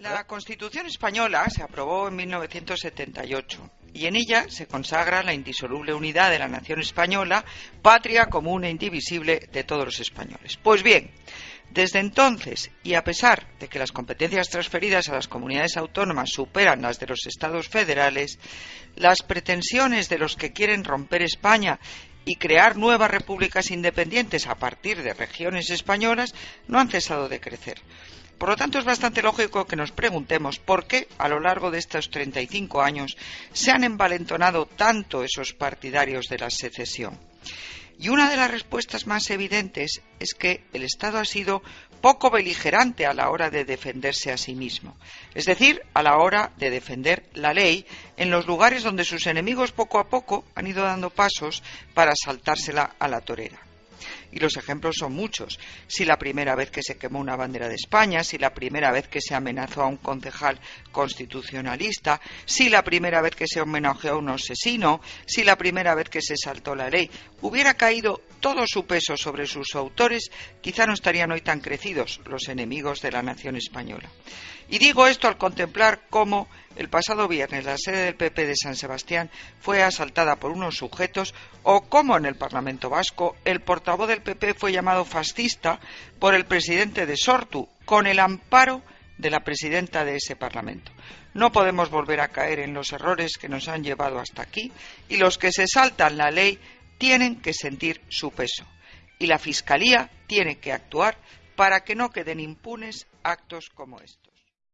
La Constitución española se aprobó en 1978 y en ella se consagra la indisoluble unidad de la nación española, patria común e indivisible de todos los españoles. Pues bien, desde entonces, y a pesar de que las competencias transferidas a las comunidades autónomas superan las de los estados federales, las pretensiones de los que quieren romper España y crear nuevas repúblicas independientes a partir de regiones españolas no han cesado de crecer. Por lo tanto, es bastante lógico que nos preguntemos por qué, a lo largo de estos 35 años, se han envalentonado tanto esos partidarios de la secesión. Y una de las respuestas más evidentes es que el Estado ha sido poco beligerante a la hora de defenderse a sí mismo, es decir, a la hora de defender la ley en los lugares donde sus enemigos poco a poco han ido dando pasos para saltársela a la torera. Y los ejemplos son muchos. Si la primera vez que se quemó una bandera de España, si la primera vez que se amenazó a un concejal constitucionalista, si la primera vez que se homenajeó a un asesino, si la primera vez que se saltó la ley, hubiera caído todo su peso sobre sus autores, quizá no estarían hoy tan crecidos los enemigos de la nación española. Y digo esto al contemplar cómo el pasado viernes la sede del PP de San Sebastián fue asaltada por unos sujetos o cómo en el Parlamento vasco el portavoz del PP fue llamado fascista por el presidente de Sortu con el amparo de la presidenta de ese Parlamento. No podemos volver a caer en los errores que nos han llevado hasta aquí y los que se saltan la ley tienen que sentir su peso y la Fiscalía tiene que actuar para que no queden impunes actos como estos.